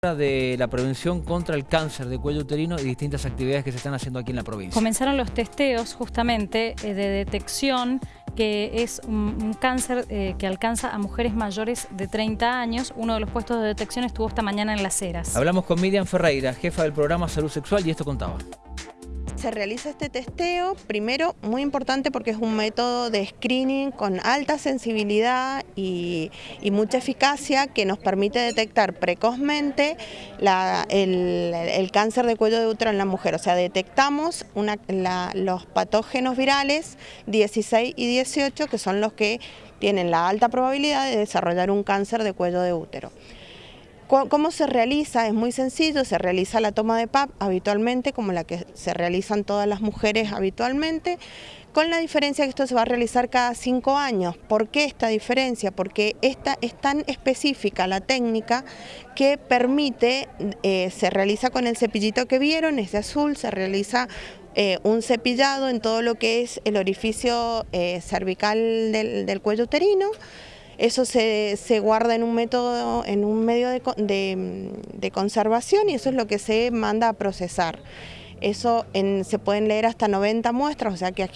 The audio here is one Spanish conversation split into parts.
de la prevención contra el cáncer de cuello uterino y distintas actividades que se están haciendo aquí en la provincia. Comenzaron los testeos justamente eh, de detección que es un, cáncer eh, que alcanza a mujeres mayores de 30 años. Uno de los puestos de detección estuvo esta mañana en Las Heras. Hablamos con Miriam Ferreira, jefa del programa Salud Sexual y esto contaba se realiza este testeo, primero muy importante porque es un método de screening con alta sensibilidad y, mucha eficacia que nos permite detectar precozmente el, cáncer de cuello de útero en la mujer. O sea, detectamos los patógenos virales 16 y 18 que son los que tienen la alta probabilidad de desarrollar un cáncer de cuello de útero. ¿Cómo se realiza? Es muy sencillo, se realiza la toma de PAP habitualmente, como la que se realizan todas las mujeres habitualmente, con la diferencia que esto se va a realizar cada cinco años. ¿Por qué esta diferencia? Porque esta es tan específica la técnica que permite, eh, se realiza con el cepillito que vieron, es de azul, se realiza eh, un cepillado en todo lo que es el orificio eh, cervical del cuello uterino, eso se, guarda en un método, en un medio de, conservación y eso es lo que se manda a procesar. Eso se pueden leer hasta 90 muestras, o sea que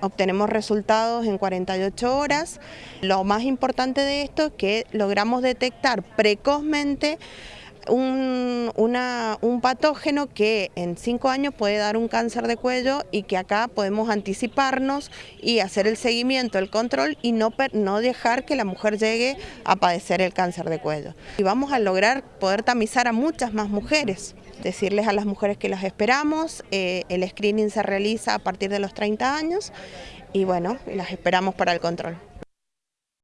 obtenemos resultados en 48 horas. Lo más importante de esto es que logramos detectar precozmente un, un, patógeno que en cinco años puede dar un cáncer de cuello y que acá podemos anticiparnos y hacer el seguimiento, el control y no, no dejar que la mujer llegue a padecer el cáncer de cuello. Y vamos a lograr poder tamizar a muchas más mujeres, decirles a las mujeres que las esperamos, eh, el screening se realiza a partir de los 30 años y bueno, las esperamos para el control.